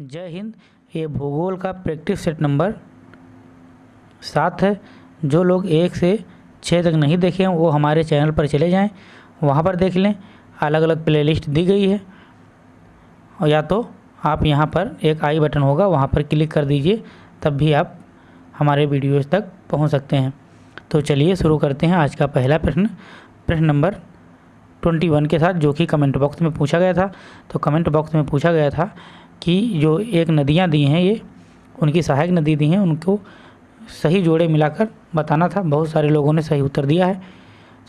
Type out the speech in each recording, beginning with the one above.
जय हिंद। ये भूगोल का प्रैक्टिस सेट नंबर सात है। जो लोग एक से छः तक नहीं देखे हैं, वो हमारे चैनल पर चले जाएँ। वहाँ पर देख लें अलग अलग प्लेलिस्ट दी गई है। और या तो आप यहाँ पर एक आई बटन होगा, वहाँ पर क्लिक कर दीजिए, तब भी आप हमारे वीडियोज़ तक पहुँच सकते हैं। तो चलिए शुरू करते हैं आज का पहला प्रश्न। प्रश्न नंबर ट्वेंटी वन के साथ, जो कि कमेंट बॉक्स में पूछा गया था। तो कमेंट बॉक्स में पूछा गया था कि जो एक नदियाँ दी हैं ये, उनकी सहायक नदी दी हैं, उनको सही जोड़े मिलाकर बताना था। बहुत सारे लोगों ने सही उत्तर दिया है।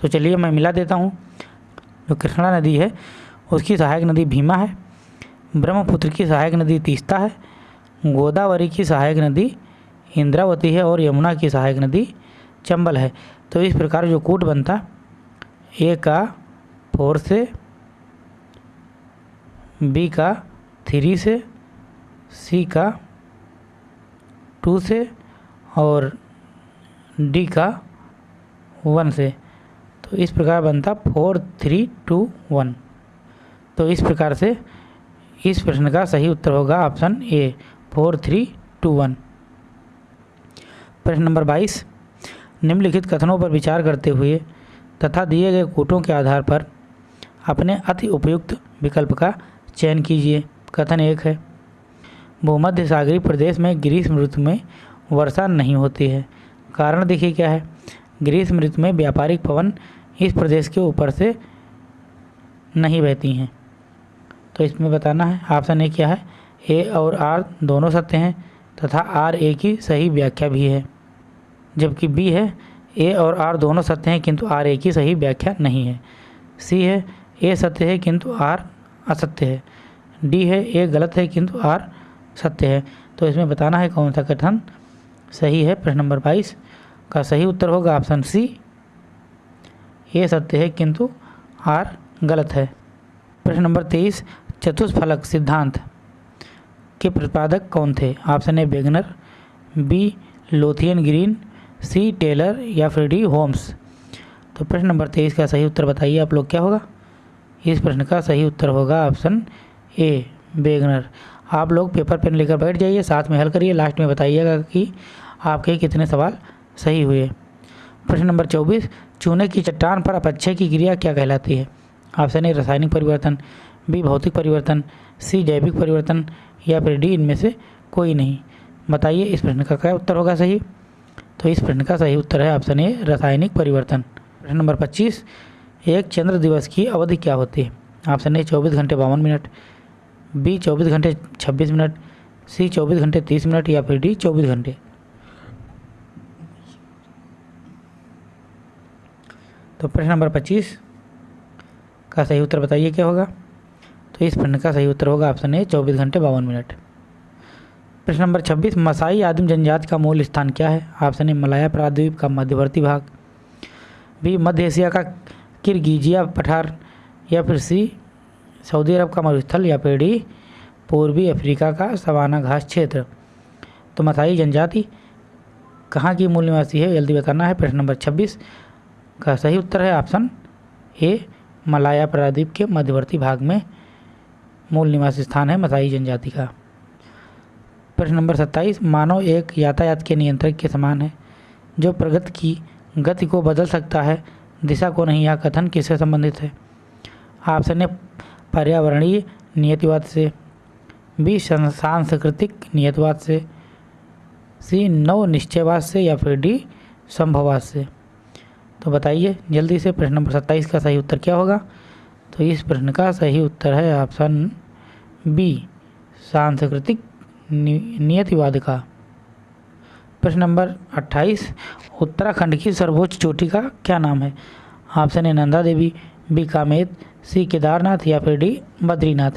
तो चलिए मैं मिला देता हूँ। जो कृष्णा नदी है, उसकी सहायक नदी भीमा है। ब्रह्मपुत्र की सहायक नदी तीस्ता है। गोदावरी की सहायक नदी इंद्रावती है और यमुना की सहायक नदी चंबल है। तो इस प्रकार जो कूट बनता, ए का फोर से बी का थ्री से सी का टू से और डी का वन से। तो इस प्रकार बनता फोर, थ्री, टू, वन। तो इस प्रकार से इस प्रश्न का सही उत्तर होगा option A four, three, two, one. प्रश्न नंबर बाईस। निम्नलिखित कथनों पर विचार करते हुए तथा दिए गए कोटों के आधार पर अपने अति उपयुक्त विकल्प का चयन कीजिए। कथन एक है। भूमध्य सागरी प्रदेश में ग्रीष्म ऋतु में वर्षा नहीं होती है। कारण देखिए क्या है? ग्रीष्म ऋतु में व्यापारिक पवन इस प्रदेश के ऊपर से नहीं बहती हैं। तो इसमें बताना है ऑप्शन ए क्या है? ए और आर दोनों सत्य हैं तथा आर ए की सही व्याख्या भी है। जबकि बी है ए और आर दोनों सत्य हैं किंतु आर ए की सही व्याख्या नहीं है। सी है ए सत्य है किंतु आर असत्य है। डी है, ए गलत है, किंतु आर सत्य है। तो इसमें बताना है कौन सा कथन सही है? प्रश्न नंबर बाईस, का सही उत्तर होगा ऑप्शन सी, ए सत्य है, किंतु आर गलत है। प्रश्न नंबर तेईस, चतुष्फलक सिद्धांत के प्रतिपादक कौन थे? Option A Wagner B, Lothian Green, C, Taylor या फिर डी, होम्स। तो प्रश्न नंबर तेईस का सही उत्तर बताइए आप लोग, क्या होगा? इस प्रश्न का सही उत्तर होगा ऑप्शन ए, बेगनर। आप लोग पेपर पेन लेकर बैठ जाइए, साथ में हल करिए। लास्ट में बताइएगा कि आपके कितने सवाल सही हुए। प्रश्न नंबर चौबीस, चूने की चट्टान पर अपक्षय की क्रिया क्या कहलाती है? ऑप्शन ए, रासायनिक परिवर्तन, बी, भौतिक परिवर्तन, सी, जैविक परिवर्तन, या फिर डी, इनमें से कोई नहीं। बताइए, इस प्रश्न का क्या उत्तर होगा सही? तो इस प्रश्न का सही उत्तर है ऑप्शन ए, रासायनिक परिवर्तन। प्रश्न नंबर पच्चीस, एक चंद्र दिवस की अवधि क्या होती है? ऑप्शन ए, चौबीस घंटे बावन मिनट। बी चौबीस घंटे छब्बीस मिनट, सी चौबीस घंटे तीस मिनट या फिर डी चौबीस घंटे। तो प्रश्न नंबर पच्चीस का सही उत्तर बताइए क्या होगा? तो इस प्रश्न का सही उत्तर होगा ऑप्शन ए, चौबीस घंटे बावन मिनट। प्रश्न नंबर छब्बीस, मसाई आदिम जनजाति का मूल स्थान क्या है? ऑप्शन ए, मलाया प्राद्वीप का मध्यवर्ती भाग, बी, मध्य एशिया का किरगिजिया पठार, या फिर सी सऊदी अरब का मरुस्थल या पेड़ी, पूर्वी अफ्रीका का सवाना घास क्षेत्र। तो मथाई जनजाति, कहाँ की मूल निवासी है, जल्दी बताना है, प्रश्न नंबर छब्बीस। का सही उत्तर है ऑप्शन ए, मलाया प्रादीप के मध्यवर्ती भाग में मूल निवासी स्थान है मथाई जनजाति का। प्रश्न नंबर सत्ताईस, मानव एक यातायात के नियंत्रक के समान है, जो प्रगति की गति को बदल सकता है, दिशा को नहीं यह कथन किससे संबंधित है? ऑप्शन ए पर्यावरणीय नियतिवाद से, बी, सांस्कृतिक नियतवाद से, सी, नव निश्चयवाद से या फिर डी, संभववाद से। तो बताइए, जल्दी से प्रश्न नंबर सत्ताईस का सही उत्तर क्या होगा? तो इस प्रश्न का सही उत्तर है ऑप्शन बी, सांस्कृतिक नियतिवाद का। प्रश्न नंबर 28 उत्तराखंड की सर्वोच्च चोटी का क्या नाम है? Option A Nanda Devi B Kamet C Kedarnath या फिर डी बद्रीनाथ।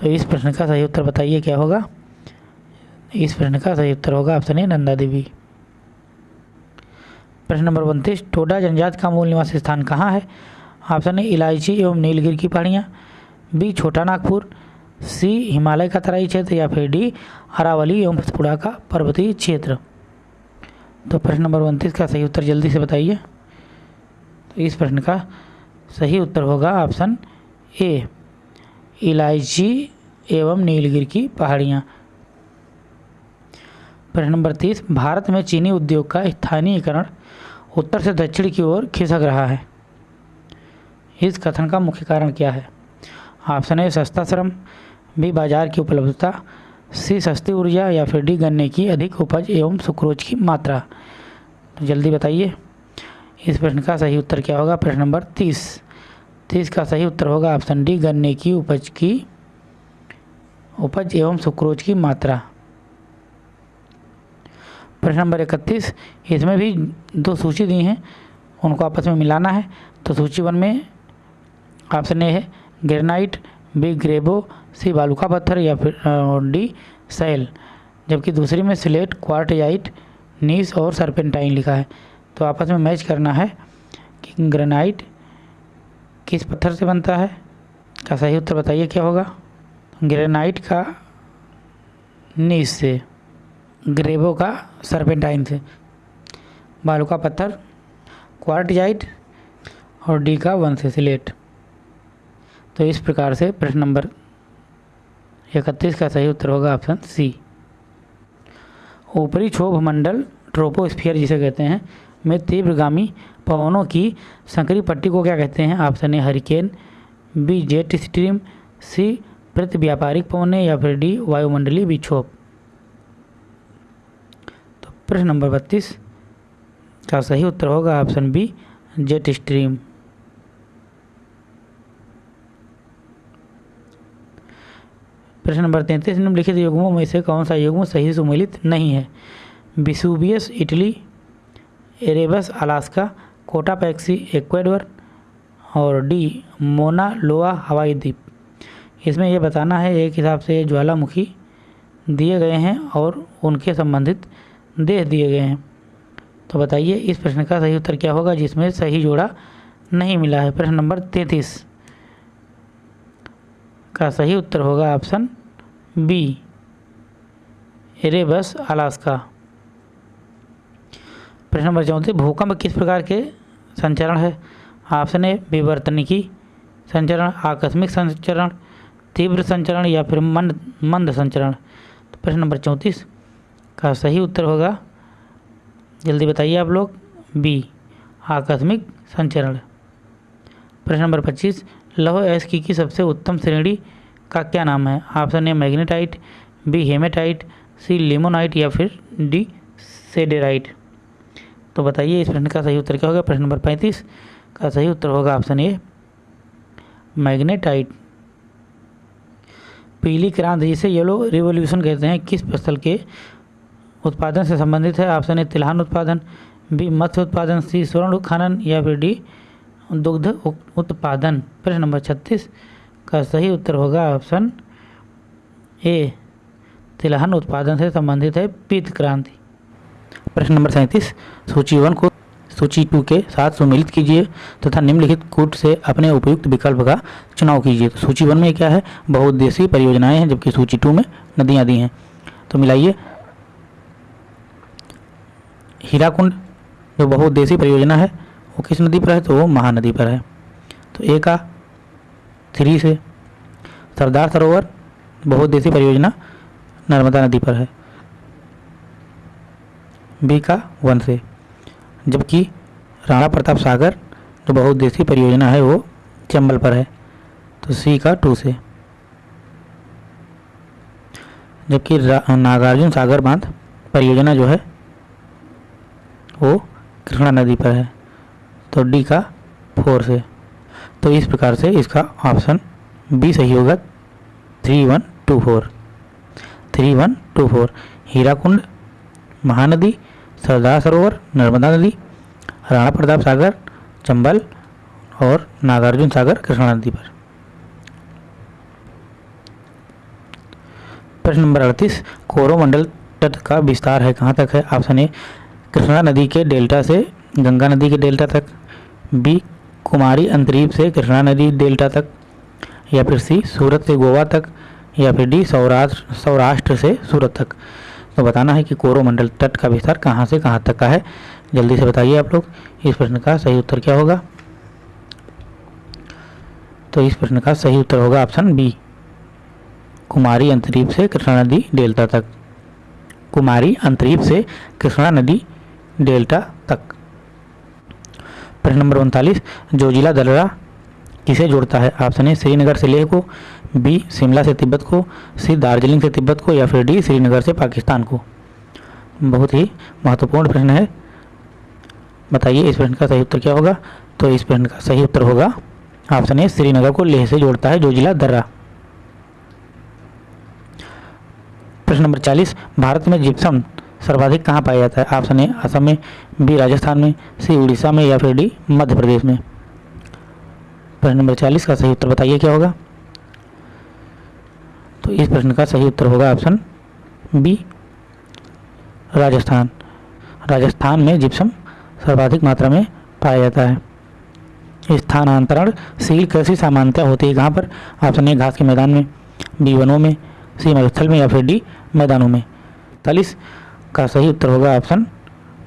तो इस प्रश्न का सही उत्तर बताइए, क्या होगा? इस प्रश्न का सही उत्तर होगा ऑप्शन ए, नंदा देवी। प्रश्न नंबर उनतीस, टोडा जनजात का मूल निवास स्थान कहाँ है? ऑप्शन ए, इलायची एवं नीलगिर की पहाड़ियाँ। बी, छोटा नागपुर। सी, हिमालय का तराई क्षेत्र या फिर डी, अरावली एवं सतपुड़ा का पर्वतीय क्षेत्र। तो प्रश्न नंबर उनतीस का सही उत्तर जल्दी से बताइए। तो इस प्रश्न का सही उत्तर होगा ऑप्शन ए, इलायची एवं नीलगिर की पहाड़ियाँ। प्रश्न नंबर तीस, भारत में चीनी उद्योग का स्थानीयकरण उत्तर से दक्षिण की ओर खिसक रहा है। इस कथन का मुख्य कारण क्या है? ऑप्शन ए, सस्ता श्रम, बी, बाज़ार की उपलब्धता, सी, सस्ती ऊर्जा या फिर डी, गन्ने की अधिक उपज एवं सुक्रोज की मात्रा। तो जल्दी बताइए। इस प्रश्न का सही उत्तर क्या होगा? प्रश्न नंबर तीस। तीस का सही उत्तर होगा ऑप्शन डी, गन्ने की उपज की उपज एवं सुक्रोज की मात्रा। प्रश्न नंबर इकतीस, इसमें भी दो सूची दी हैं, उनको आपस में मिलाना है। तो सूची वन में ऑप्शन ए है, ग्रेनाइट, बी, ग्रेबो, सी, बालू का पत्थर या फिर डी सैल जबकि दूसरी में स्लेट, क्वार्टजाइट, नीस और सरपेंटाइन लिखा है। तो आपस में मैच करना है कि ग्रेनाइट किस पत्थर से बनता है? का सही उत्तर बताइए क्या होगा? ग्रेनाइट का नीस से ग्रेबो का सरपेंटाइन से। बालू का पत्थर क्वार्टजाइट और डी का वन से सिलेट। तो इस प्रकार से प्रश्न नंबर इकतीस का सही उत्तर होगा ऑप्शन सी ऊपरी क्षोभ मंडल ट्रोपोस्फियर जिसे कहते हैं में तीव्रगामी पवनों की संकरी पट्टी को क्या कहते हैं? Option A hurricane B jet stream C प्रति व्यापारिक पवने, या फिर डी, वायुमंडलीय विक्षोभ। तो प्रश्न नंबर बत्तीस का सही उत्तर होगा ऑप्शन बी जेट स्ट्रीम प्रश्न नंबर तैंतीस, निम्नलिखित युग्मों में से कौन सा युग्म सही सुमेलित नहीं है? विसुबियस, Italy Erebus, Alaska, Cotopaxi, Ecuador और डी, मोना लोआ, हवाई द्वीप। इसमें यह बताना है, एक हिसाब से ज्वालामुखी दिए गए हैं और उनके संबंधित देश दिए गए हैं। तो बताइए, इस प्रश्न का सही उत्तर क्या होगा, जिसमें सही जोड़ा नहीं मिला है? प्रश्न नंबर तैंतीस का सही उत्तर होगा ऑप्शन बी, एरेबस, अलास्का। प्रश्न नंबर चौंतीस, भूकंप किस प्रकार के संचरण है? ऑप्शन ए विवर्तनिकी संचरण, आकस्मिक संचरण, तीव्र संचरण या फिर मंद मंद संचरण। तो प्रश्न नंबर चौंतीस का सही उत्तर होगा। जल्दी बताइए आप लोग। बी आकस्मिक संचरण। प्रश्न नंबर पच्चीस, लौह एस्की की सबसे उत्तम श्रेणी का क्या नाम है? Option A magnetite B hematite C limonite या फिर डी सेडेराइट। तो बताइए, इस प्रश्न का सही उत्तर क्या होगा? प्रश्न नंबर पैंतीस। का सही उत्तर होगा ऑप्शन ए, मैग्नेटाइट। पीली क्रांति जिसे येलो रिवोल्यूशन कहते हैं, किस फ़सल के उत्पादन से संबंधित है? ऑप्शन ए, तिलहन उत्पादन। बी, मत्स्य उत्पादन। सी, स्वर्ण खनन या फिर डी, दुग्ध उत्पादन। प्रश्न नंबर छत्तीस। का सही उत्तर होगा ऑप्शन ए, तिलहन उत्पादन से संबंधित है, पीत क्रांति। प्रश्न नंबर सैंतीस, सूची वन को सूची टू के साथ सम्मिलित कीजिए तथा तो निम्नलिखित कूट से अपने उपयुक्त विकल्प का चुनाव कीजिए। तो सूची वन में क्या है? बहुउद्देशीय परियोजनाएँ हैं, जबकि सूची टू में नदियाँ दी हैं। तो मिलाइए। हीराकुंड जो बहुउद्देशीय परियोजना है, वो किस नदी पर है? तो वो महानदी पर है। तो ए का थ्री से सरदार सरोवर, बहुउद्देशीय परियोजना नर्मदा नदी पर है। बी का वन से। जबकि राणा प्रताप सागर, जो बहुउद्देशीय परियोजना है, वो चंबल पर है तो सी का टू से। जबकि नागार्जुन सागर बाँध परियोजना जो है, वो कृष्णा नदी पर है तो डी का फोर से। तो इस प्रकार से इसका ऑप्शन बी सही होगा, three one two four. Three one two four, Hirakud Mahanadi Sardar Sarovar, Narmada नदी, राणा प्रताप सागर, चंबल और नागार्जुन सागर, कृष्णा नदी पर। प्रश्न नंबर अड़तीस कोरोमंडल तट का विस्तार है, कहाँ तक है? ऑप्शन ए, कृष्णा नदी के डेल्टा से गंगा नदी के डेल्टा तक, बी, कुमारी अंतरीप से कृष्णा नदी डेल्टा तक, या फिर सी, सूरत से गोवा तक, या फिर डी सौराष्ट्र सौराष्ट्र से सूरत तक। तो बताना है कि कोरोमंडल तट का विस्तार कहाँ से कहाँ तक का है। जल्दी से बताइए आप लोग, इस प्रश्न का सही उत्तर क्या होगा? तो इस प्रश्न का सही उत्तर होगा ऑप्शन बी, कुमारी अंतरीप से कृष्णा नदी डेल्टा तक। कुमारी अंतरीप से कृष्णा नदी डेल्टा तक। प्रश्न नंबर उनतालीस, जो जिला दलरा किसे जोड़ता है? ऑप्शन ए, श्रीनगर से लेह को। बी, शिमला से तिब्बत को, सी, दार्जिलिंग से तिब्बत को या फिर डी, श्रीनगर से पाकिस्तान को। बहुत ही महत्वपूर्ण प्रश्न है। बताइए, इस प्रश्न का सही उत्तर क्या होगा? तो इस प्रश्न का सही उत्तर होगा, ऑप्शन ए, श्रीनगर को लेह से जोड़ता है जो जिला दर्रा। प्रश्न नंबर चालीस, भारत में जिप्सम सर्वाधिक कहाँ पाया जाता है? ऑप्शन ए, असम में, बी, राजस्थान में, सी, उड़ीसा में या फिर डी, मध्य प्रदेश में। प्रश्न नंबर चालीस का सही उत्तर बताइए क्या होगा? तो इस प्रश्न का सही उत्तर होगा ऑप्शन बी, राजस्थान। राजस्थान में जिप्सम सर्वाधिक मात्रा में पाया जाता है। स्थानांतरण सील कृषि सामान्यता होती है कहाँ पर ऑप्शन ए, घास के मैदान में, बी, वनों में, सी, मरुस्थल में या फिर डी, मैदानों में। चालीस का सही उत्तर होगा ऑप्शन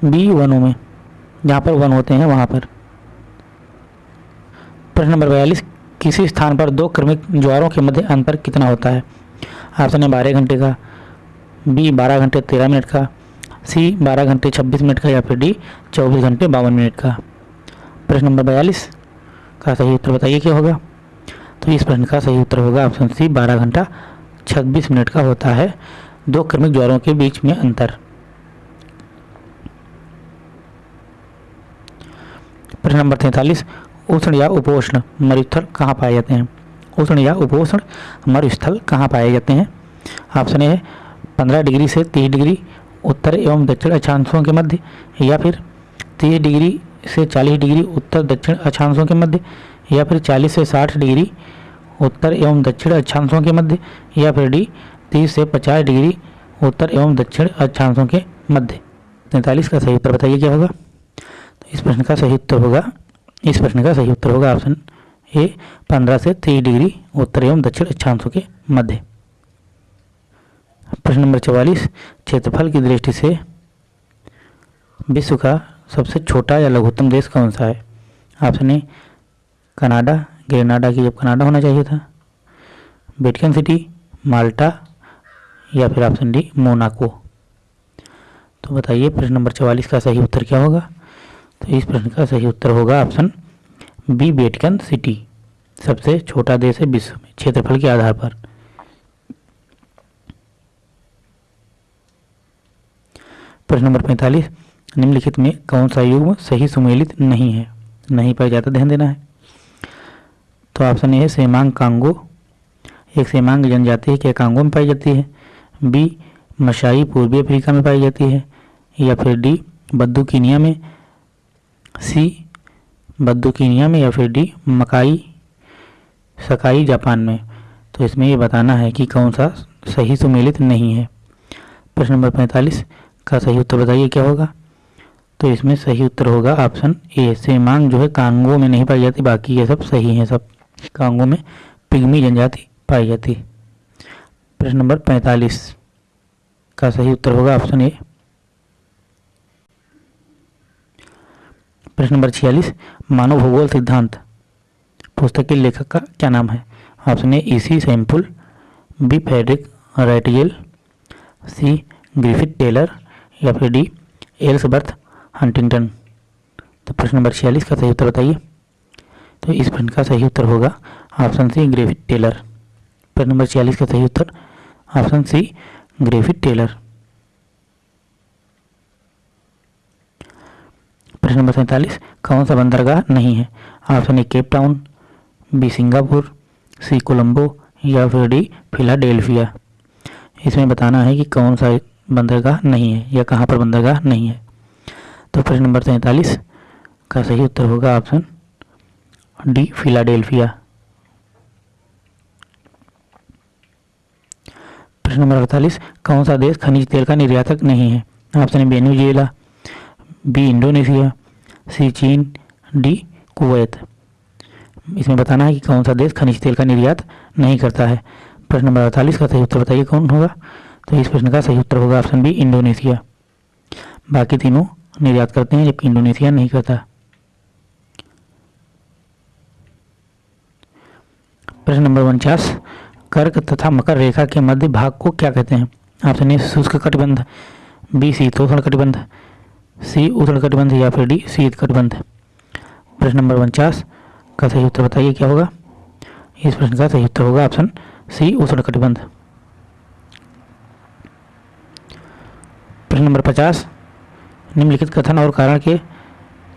बी, वनों में, जहाँ पर वन होते हैं वहाँ पर। प्रश्न नंबर बयालीस, किसी स्थान पर दो क्रमिक ज्वारों के मध्य अंतर कितना होता है? ऑप्शन ए बारह घंटे का, बी बारह घंटे तेरह मिनट का, सी बारह घंटे छब्बीस मिनट का या फिर डी चौबीस घंटे बावन मिनट का। प्रश्न नंबर बयालीस का सही उत्तर बताइए क्या होगा? तो इस प्रश्न का सही उत्तर होगा ऑप्शन सी, बारह घंटा छब्बीस मिनट का होता है दो क्रमिक ज्वारों के बीच में अंतर। प्रश्न नंबर तैंतालीस, उष्ण या उपोष्ण मरुस्थल कहाँ पाए जाते हैं? उष्ण या उपोष्ण मरुस्थल कहाँ पाए जाते हैं? ऑप्शन ए है पंद्रह डिग्री से तीस डिग्री, उत्तर एवं दक्षिण अक्षांशों के मध्य, या फिर तीस डिग्री से चालीस डिग्री, उत्तर दक्षिण अक्षांशों के मध्य, या फिर चालीस से साठ डिग्री, उत्तर एवं दक्षिण अक्षांशों के मध्य, या फिर डी, तीस से पचास डिग्री, उत्तर एवं दक्षिण अक्षांशों के मध्य। तैंतालीस का सही उत्तर बताइए क्या होगा? तो इस प्रश्न का सही उत्तर होगा, इस प्रश्न का सही उत्तर होगा ऑप्शन ए पंद्रह से तीस डिग्री उत्तर एवं दक्षिण अक्षांशों के मध्य। प्रश्न नंबर चवालीस, क्षेत्रफल की दृष्टि से विश्व का सबसे छोटा या लघुत्तम देश कौन सा है? ऑप्शन ए, कनाडा। ग्रेनाडा की जब कनाडा होना चाहिए था। वेटिकन सिटी, माल्टा या फिर ऑप्शन डी, मोनाको। तो बताइए प्रश्न नंबर चवालीस का सही उत्तर क्या होगा? तो इस प्रश्न का सही उत्तर होगा ऑप्शन बी वेटिकन सिटी, सबसे छोटा देश है विश्व में, क्षेत्रफल के आधार पर। प्रश्न नंबर पैंतालीस, निम्नलिखित में कौन सा युग्म सही सुमेलित नहीं है? नहीं पाया जाता ध्यान देना है। तो ऑप्शन ए है सेमांग कांगो। एक सेमांग जनजाति है, क्या कांगो में पाई जाती है? बी, मशाई पूर्वी अफ्रीका में पाई जाती है। या फिर डी बद्दू कीनिया में। सी बद्दू कीनिया में या फिर डी, मकाई, सकाई, जापान में। तो इसमें ये बताना है कि कौन सा सही सुमेलित नहीं है। प्रश्न नंबर पैंतालीस, का सही उत्तर बताइए, क्या होगा? तो इसमें सही उत्तर होगा ऑप्शन ए, सेमांग, जो है कांगो में नहीं पाई जाती, बाकी ये सब सही हैं सब। कांगो में पिग्मी जनजाति पाई जाती। प्रश्न नंबर पैंतालीस, का सही उत्तर होगा ऑप्शन ए। प्रश्न नंबर छियालीस मानव भूगोल सिद्धांत, पुस्तक के लेखक का क्या नाम है? Option A E C Semple B Friedrich Ratzel C Griffith Taylor, या फिर डी एल्सबर्थ हंटिंगटन। तो प्रश्न नंबर छियालीस का सही उत्तर बताइए। तो इस प्रश्न का सही उत्तर होगा ऑप्शन सी ग्रेविड टेलर। प्रश्न नंबर छियालीस का सही उत्तर, ऑप्शन सी ग्रेविड टेलर। प्रश्न नंबर सैंतालीस, कौन सा बंदरगाह नहीं है? Option A, Cape Town, B, Singapore, C, Colombo या फिर डी, फिलाडेल्फिया। इसमें बताना है कि कौन सा बंदरगाह नहीं है या कहाँ पर बंदरगाह नहीं है। तो प्रश्न नंबर सैंतालीस का सही उत्तर होगा ऑप्शन डी, फिलाडेल्फिया। प्रश्न नंबर अड़तालीस, कौन सा देश खनिज तेल का निर्यातक नहीं है? Option A, Venezuela, B, Indonesia C चीन डी कुवैत। इसमें बताना है कि कौन सा देश खनिज तेल का निर्यात नहीं करता है। प्रश्न नंबर अड़तालीस का सही उत्तर बताइए, कौन होगा? तो इस प्रश्न का सही उत्तर होगा ऑप्शन बी, इंडोनेशिया। बाकी तीनों निर्यात करते हैं, जबकि इंडोनेशिया नहीं करता। प्रश्न नंबर उनचास, कर्क तथा मकर रेखा के मध्य भाग को क्या कहते हैं? ऑप्शन ए, शुष्क कटिबंध, बी शीतोष्ण कटिबंध सी उष्ण कटिबंध या फिर डी शीत कटिबंध प्रश्न नंबर उनचास, का सही उत्तर बताइए क्या होगा? इस प्रश्न का सही उत्तर होगा ऑप्शन सी उष्ण कटिबंध प्रश्न नंबर पचास, निम्नलिखित कथन और कारण के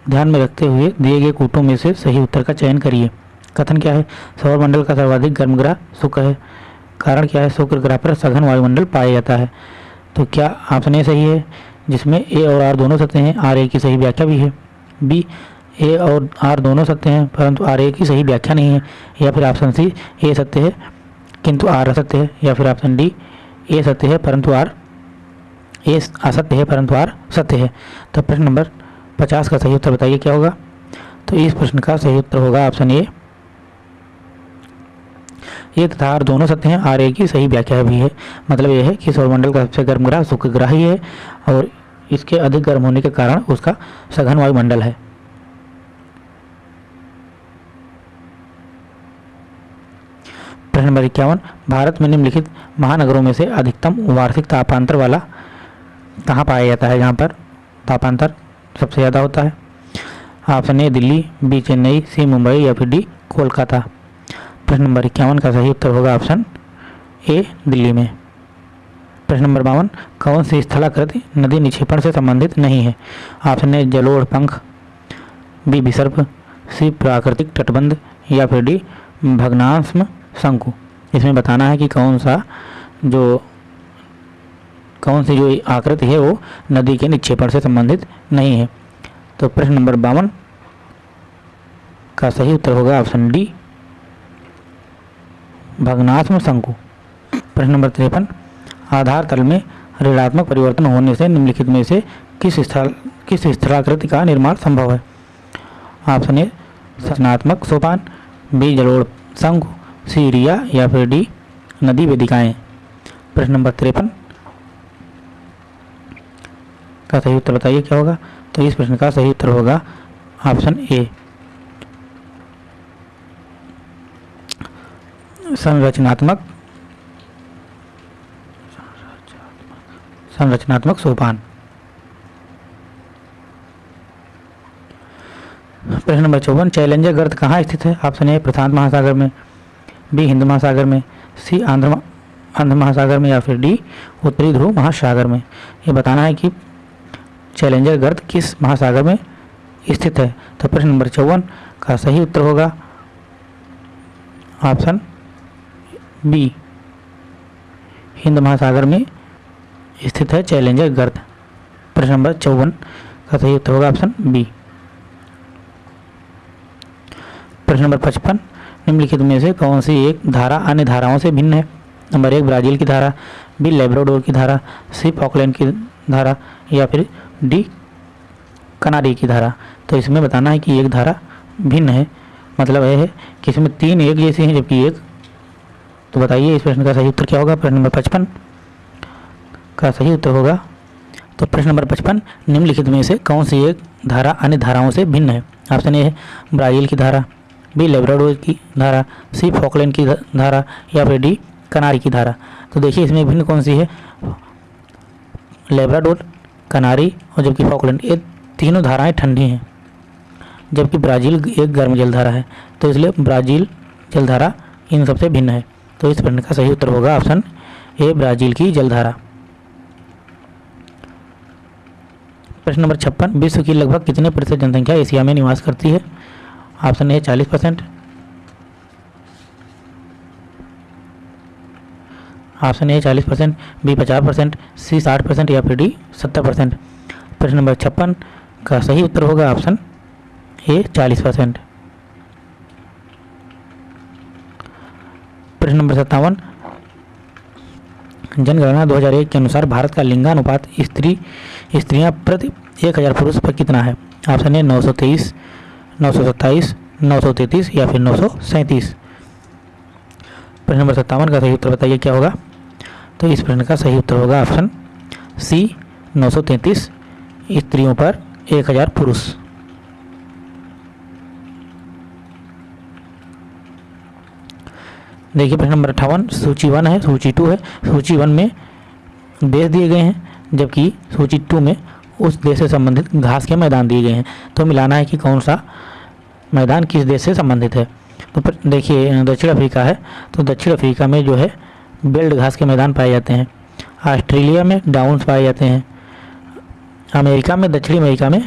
ध्यान में रखते हुए दिए गए कूटों में से सही उत्तर का चयन करिए। कथन क्या है? सौर मंडल का सर्वाधिक गर्म ग्रह शुक्र है। कारण क्या है? शुक्र ग्रह पर सघन वायुमंडल पाया जाता है। तो क्या ऑप्शन ए सही है? जिसमें ए और आर दोनों सत्य हैं, आर ए की सही व्याख्या भी है। बी, ए और आर दोनों सत्य हैं, परंतु आर ए की सही व्याख्या नहीं है, या फिर ऑप्शन सी, ए सत्य है, किंतु आर असत्य है, या फिर ऑप्शन डी, ए सत्य है, परंतु आर, ए असत्य है, परंतु आर सत्य है। तो प्रश्न नंबर पचास का सही उत्तर बताइए, क्या होगा? तो इस प्रश्न का सही उत्तर होगा ऑप्शन ए। ये तथा आर दोनों सत्य हैं। आर ए की सही व्याख्या भी है। मतलब यह है कि सौरमंडल का सबसे गर्म ग्रह शुक्र ग्रह ही है और इसके अधिक गर्म होने के कारण उसका सघन वायुमंडल है। प्रश्न नंबर इक्यावन, भारत में निम्नलिखित महानगरों में से अधिकतम वार्षिक तापांतर वाला कहाँ पाया जाता है? जहाँ पर तापांतर सबसे ज़्यादा होता है। Option A, Delhi, B, Chennai, C, Mumbai या फिर डी, कोलकाता। प्रश्न नंबर इक्यावन का सही उत्तर होगा ऑप्शन ए, दिल्ली में। प्रश्न नंबर बावन, कौन सी स्थलाकृति नदी निक्षेपण से संबंधित नहीं है? ऑप्शन ए, जलोढ़ पंख, बी, विसर्प, सी, प्राकृतिक तटबंध, या फिर डी, भग्नांश्म शंकु। इसमें बताना है कि कौन सा जो, कौन सी जो आकृति है वो नदी के निक्षेपण से संबंधित नहीं है। तो प्रश्न नंबर बावन का सही उत्तर होगा ऑप्शन डी भग्नात्म शंकु। प्रश्न नंबर तिरपन, आधार तल में ऋणात्मक परिवर्तन होने से निम्नलिखित में से किस स्थल, किस स्थलाकृति का निर्माण संभव है? ऑप्शन ए, सचनात्मक सोपान, बी जलोड़ शंकु, सी, रिया या फिर डी, नदी वेदिकाएँ। प्रश्न नंबर तिरपन, का सही उत्तर बताइए क्या होगा? तो इस प्रश्न का सही उत्तर होगा ऑप्शन ए संरचनात्मक संरचनात्मक सोपान। प्रश्न नंबर चौवन, चैलेंजर गर्त कहाँ स्थित है? ऑप्शन ए प्रशांत महासागर में, बी हिंद महासागर में, सी आंध्र आंध्र महासागर में या फिर डी उत्तरी ध्रुव महासागर में। ये बताना है कि चैलेंजर गर्त किस महासागर में स्थित है? तो प्रश्न नंबर चौवन का सही उत्तर होगा ऑप्शन बी। हिंद महासागर में स्थित है चैलेंजर गर्द। प्रश्न नंबर चौवन का सही उत्तर होगा ऑप्शन बी। प्रश्न नंबर पचपन, निम्नलिखित में से कौन सी एक धारा अन्य धाराओं से भिन्न है? नंबर एक, ब्राज़ील की धारा, बी, लेब्राडोर की धारा, सी फॉकलैंड की धारा, या फिर डी, कनारी की धारा। तो इसमें बताना है कि एक धारा भिन्न है। मतलब यह है कि इसमें तीन एक जैसे हैं, जबकि एक तो बताइए इस प्रश्न का सही उत्तर क्या होगा? प्रश्न नंबर पचपन। का सही उत्तर होगा। तो प्रश्न नंबर पचपन, निम्नलिखित में से कौन सी एक धारा अन्य धाराओं से भिन्न है? ऑप्शन ए है ब्राज़ील की धारा। बी, लेब्राडोर की धारा। सी, फॉकलैंड की धारा। या फिर डी, कनारी की धारा। तो देखिए इसमें भिन्न कौन सी है? लेब्राडोर, कनारी और जबकि फॉकलैंड। ये तीनों धाराएँ ठंडी हैं, जबकि ब्राज़ील एक गर्म जलधारा है। तो इसलिए ब्राज़ील जलधारा इन सबसे भिन्न है। तो इस प्रश्न का सही उत्तर होगा ऑप्शन ए, ब्राज़ील की जलधारा। प्रश्न नंबर छप्पन, विश्व की लगभग कितने प्रतिशत जनसंख्या एशिया में निवास करती है? ऑप्शन ए, चालीस परसेंट ऑप्शन ए, चालीस परसेंट बी, पचास परसेंट सी, साठ परसेंट या फिर डी, सत्तर परसेंट प्रश्न नंबर छप्पन का सही उत्तर होगा ऑप्शन ए, चालीस परसेंट प्रश्न नंबर सत्तावन। जनगणना 2001 के अनुसार भारत का लिंगानुपात स्त्री, स्त्रियाँ प्रति एक हज़ार पुरुष पर कितना है? ऑप्शन ए नौ सौ तेईस सौ या फिर नौ सौ सैंतीस। प्रश्न नंबर सत्तावन का सही उत्तर बताइए, क्या होगा? तो इस प्रश्न का सही उत्तर होगा ऑप्शन सी, नौ सौ तैंतीस, स्त्रियों पर एक हज़ार पुरुष। देखिए प्रश्न नंबर अट्ठावन, सूची वन है, सूची टू है। सूची वन में देश दिए गए हैं, जबकि सूची टू में उस देश से संबंधित घास के मैदान दिए गए हैं। तो मिलाना है कि कौन सा मैदान किस देश से संबंधित है। तो देखिए दक्षिण अफ्रीका है। तो दक्षिण अफ्रीका में जो है, बेल्ट घास के मैदान पाए जाते हैं। ऑस्ट्रेलिया में डाउन्स पाए जाते हैं। अमेरिका में, दक्षिण अमेरिका में,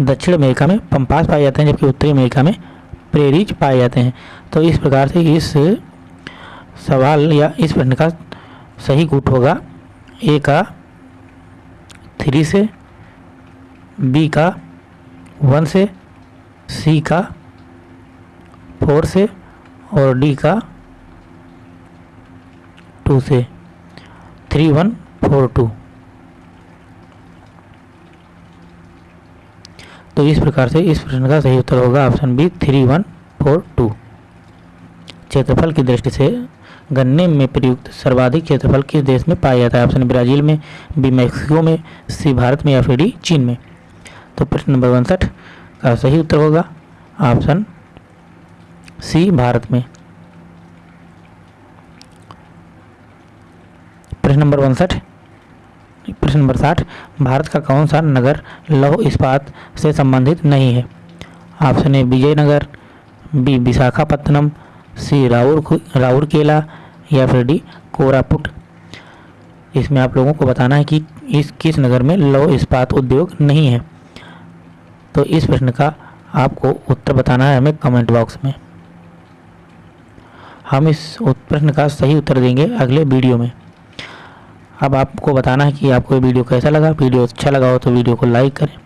दक्षिण अमेरिका में पंपास पाए जाते हैं, जबकि उत्तरी अमेरिका में प्रेरीज पाए जाते हैं। तो इस प्रकार से इस सवाल या इस प्रश्न का सही गुट होगा। ए का थ्री से बी का वन से सी का फोर से और डी का टू से। थ्री वन फोर टू तो इस प्रकार से इस प्रश्न का सही उत्तर होगा option B three one four two. क्षेत्रफल की दृष्टि से गन्ने में प्रयुक्त सर्वाधिक क्षेत्रफल किस देश में पाया जाता है? ऑप्शन ब्राज़ील में, बी मैक्सिको में, सी भारत में या फिर डी चीन में। तो प्रश्न नंबर उनसठ का सही उत्तर होगा ऑप्शन सी भारत में। प्रश्न नंबर उनसठ प्रश्न नंबर साठ, भारत का कौन सा नगर लौह इस्पात से संबंधित नहीं है? Option A, Vijayanagar, B, Visakhapatnam, C, राउर, राउरकेला या फिर डी, कोरापुट। इसमें आप लोगों को बताना है कि इस, किस नगर में लौह इस्पात उद्योग नहीं है। तो इस प्रश्न का आपको उत्तर बताना है हमें कमेंट बॉक्स में। हम इस प्रश्न का सही उत्तर देंगे अगले वीडियो में। अब आपको बताना है कि आपको वीडियो कैसा लगा। वीडियो अच्छा लगा हो तो वीडियो को लाइक करें,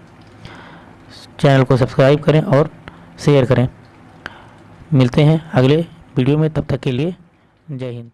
चैनल को सब्सक्राइब करें और शेयर करें। मिलते हैं अगले वीडियो में, तब तक के लिए जय हिंद।